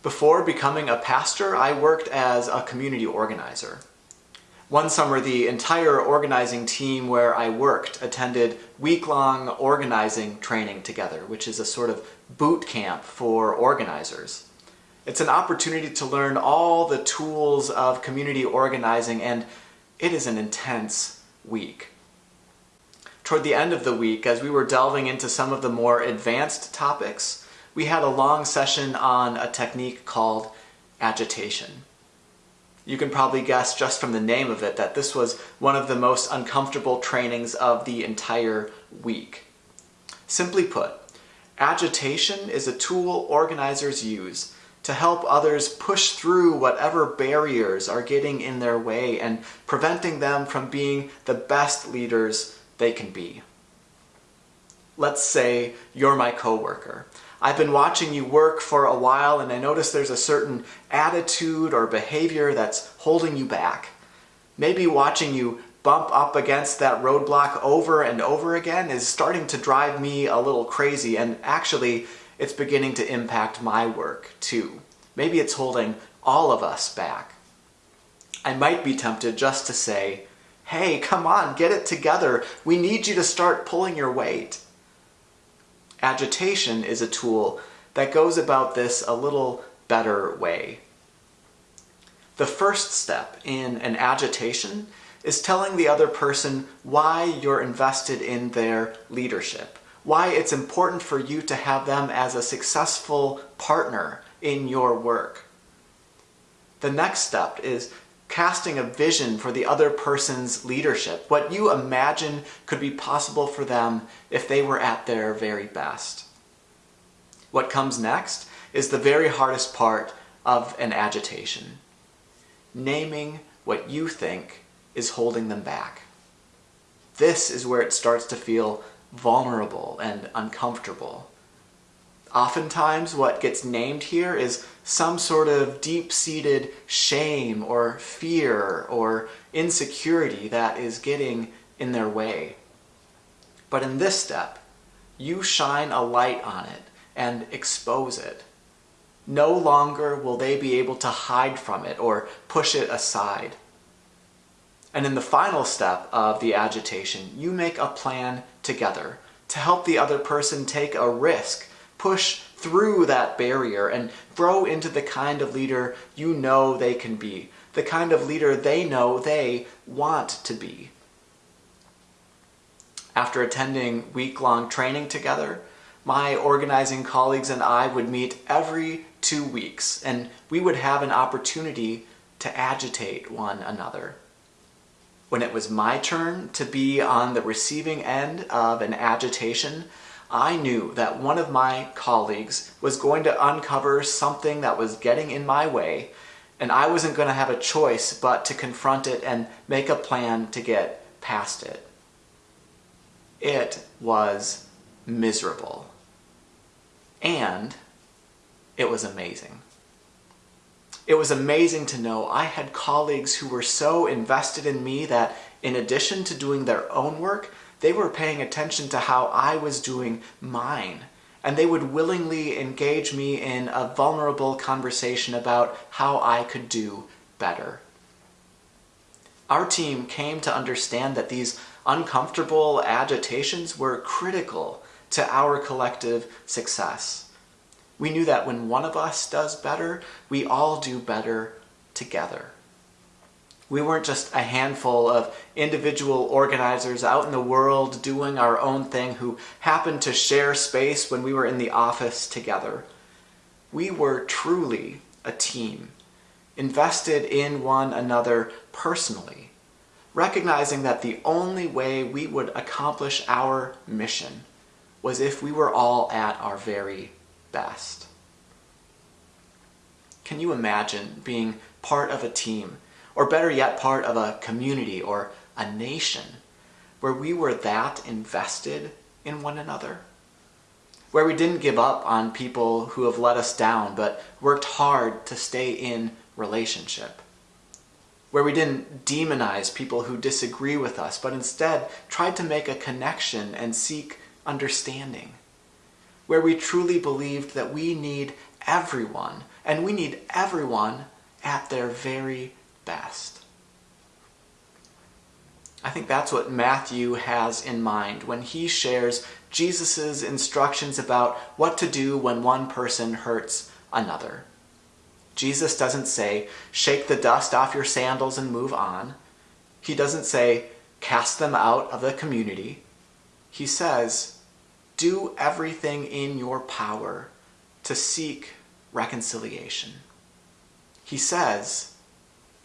Before becoming a pastor, I worked as a community organizer. One summer, the entire organizing team where I worked attended week-long organizing training together, which is a sort of boot camp for organizers. It's an opportunity to learn all the tools of community organizing, and it is an intense week. Toward the end of the week, as we were delving into some of the more advanced topics, we had a long session on a technique called agitation. You can probably guess just from the name of it that this was one of the most uncomfortable trainings of the entire week. Simply put, agitation is a tool organizers use to help others push through whatever barriers are getting in their way and preventing them from being the best leaders they can be. Let's say you're my coworker I've been watching you work for a while and I notice there's a certain attitude or behavior that's holding you back. Maybe watching you bump up against that roadblock over and over again is starting to drive me a little crazy and actually it's beginning to impact my work too. Maybe it's holding all of us back. I might be tempted just to say, hey, come on, get it together. We need you to start pulling your weight. Agitation is a tool that goes about this a little better way. The first step in an agitation is telling the other person why you're invested in their leadership, why it's important for you to have them as a successful partner in your work. The next step is casting a vision for the other person's leadership, what you imagine could be possible for them if they were at their very best. What comes next is the very hardest part of an agitation. Naming what you think is holding them back. This is where it starts to feel vulnerable and uncomfortable. Oftentimes what gets named here is some sort of deep-seated shame or fear or insecurity that is getting in their way. But in this step, you shine a light on it and expose it. No longer will they be able to hide from it or push it aside. And in the final step of the agitation, you make a plan together to help the other person take a risk push through that barrier and grow into the kind of leader you know they can be, the kind of leader they know they want to be. After attending week-long training together, my organizing colleagues and I would meet every two weeks and we would have an opportunity to agitate one another. When it was my turn to be on the receiving end of an agitation, I knew that one of my colleagues was going to uncover something that was getting in my way, and I wasn't going to have a choice but to confront it and make a plan to get past it. It was miserable. And it was amazing. It was amazing to know I had colleagues who were so invested in me that in addition to doing their own work, they were paying attention to how I was doing mine. And they would willingly engage me in a vulnerable conversation about how I could do better. Our team came to understand that these uncomfortable agitations were critical to our collective success. We knew that when one of us does better, we all do better together. We weren't just a handful of individual organizers out in the world doing our own thing who happened to share space when we were in the office together. We were truly a team, invested in one another personally, recognizing that the only way we would accomplish our mission was if we were all at our very best. Can you imagine being part of a team or better yet, part of a community or a nation where we were that invested in one another. Where we didn't give up on people who have let us down, but worked hard to stay in relationship. Where we didn't demonize people who disagree with us, but instead tried to make a connection and seek understanding. where we truly believed that we need everyone, and we need everyone at their very best. I think that's what Matthew has in mind when he shares Jesus' instructions about what to do when one person hurts another. Jesus doesn't say, shake the dust off your sandals and move on. He doesn't say, cast them out of the community. He says, do everything in your power to seek reconciliation. He says,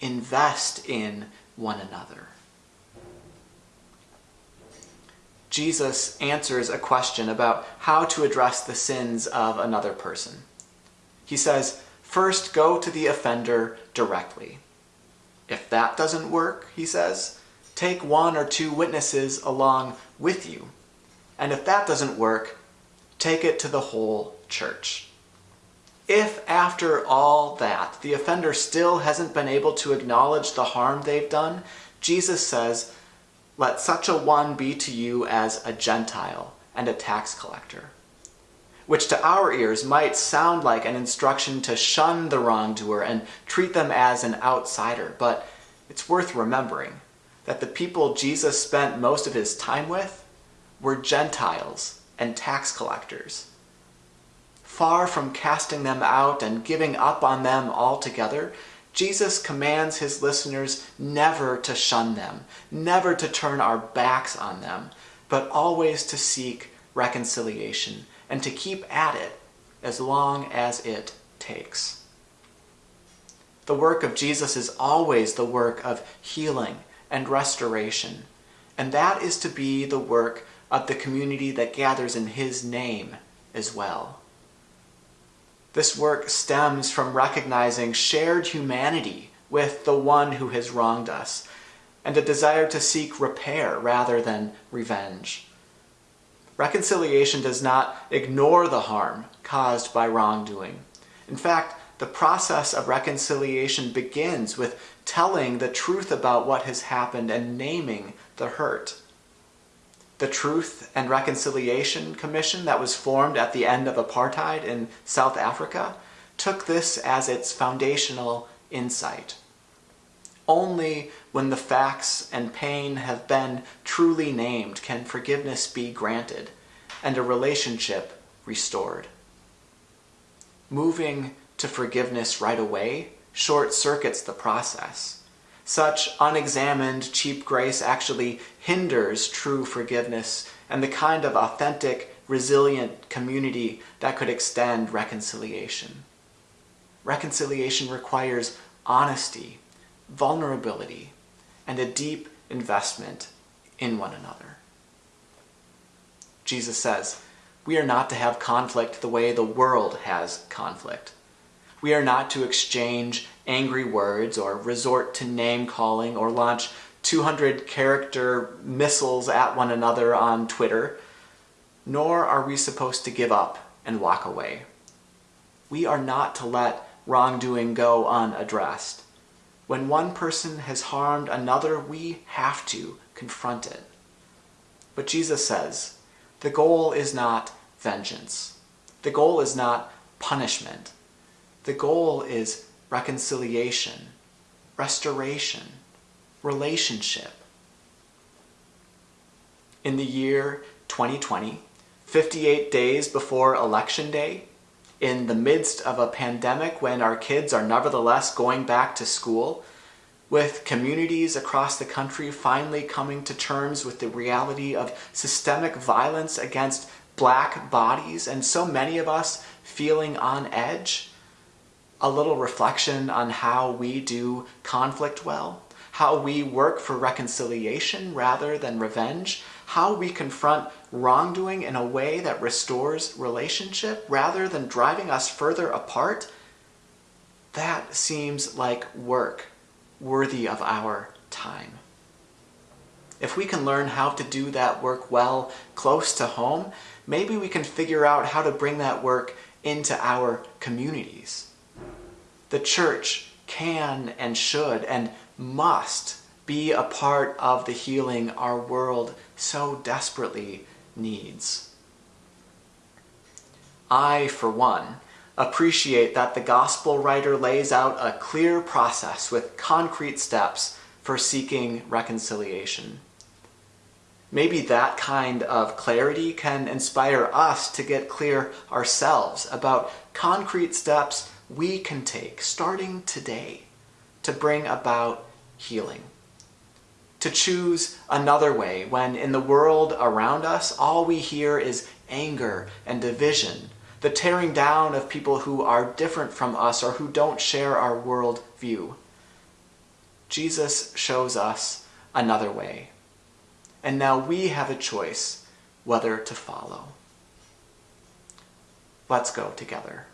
invest in one another. Jesus answers a question about how to address the sins of another person. He says, first go to the offender directly. If that doesn't work, he says, take one or two witnesses along with you. And if that doesn't work, take it to the whole church. If after all that the offender still hasn't been able to acknowledge the harm they've done, Jesus says, let such a one be to you as a Gentile and a tax collector which to our ears might sound like an instruction to shun the wrongdoer and treat them as an outsider, but it's worth remembering that the people Jesus spent most of his time with were Gentiles and tax collectors. Far from casting them out and giving up on them altogether, Jesus commands his listeners never to shun them, never to turn our backs on them, but always to seek reconciliation and to keep at it as long as it takes. The work of Jesus is always the work of healing and restoration, and that is to be the work of the community that gathers in his name as well. This work stems from recognizing shared humanity with the one who has wronged us, and a desire to seek repair rather than revenge. Reconciliation does not ignore the harm caused by wrongdoing. In fact, the process of reconciliation begins with telling the truth about what has happened and naming the hurt. The Truth and Reconciliation Commission that was formed at the end of apartheid in South Africa took this as its foundational insight. Only when the facts and pain have been truly named can forgiveness be granted and a relationship restored. Moving to forgiveness right away short circuits the process. Such unexamined, cheap grace actually hinders true forgiveness and the kind of authentic, resilient community that could extend reconciliation. Reconciliation requires honesty vulnerability, and a deep investment in one another. Jesus says, we are not to have conflict the way the world has conflict. We are not to exchange angry words or resort to name calling or launch 200 character missiles at one another on Twitter, nor are we supposed to give up and walk away. We are not to let wrongdoing go unaddressed. When one person has harmed another, we have to confront it. But Jesus says, the goal is not vengeance. The goal is not punishment. The goal is reconciliation, restoration, relationship. In the year 2020, 58 days before Election Day, in the midst of a pandemic when our kids are nevertheless going back to school, with communities across the country finally coming to terms with the reality of systemic violence against black bodies and so many of us feeling on edge, a little reflection on how we do conflict well, how we work for reconciliation rather than revenge, how we confront wrongdoing in a way that restores relationship rather than driving us further apart, that seems like work worthy of our time. If we can learn how to do that work well close to home, maybe we can figure out how to bring that work into our communities. The church can and should and must be a part of the healing our world so desperately needs. I, for one, appreciate that the gospel writer lays out a clear process with concrete steps for seeking reconciliation. Maybe that kind of clarity can inspire us to get clear ourselves about concrete steps we can take starting today to bring about healing. To choose another way when in the world around us all we hear is anger and division, the tearing down of people who are different from us or who don't share our world view. Jesus shows us another way and now we have a choice whether to follow. Let's go together.